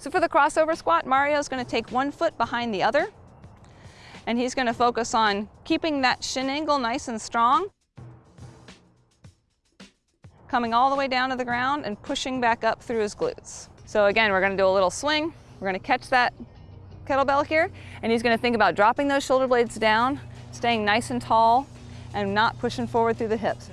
So for the crossover squat, Mario's gonna take one foot behind the other, and he's gonna focus on keeping that shin angle nice and strong, coming all the way down to the ground and pushing back up through his glutes. So again, we're gonna do a little swing. We're gonna catch that kettlebell here, and he's gonna think about dropping those shoulder blades down, staying nice and tall, and not pushing forward through the hips.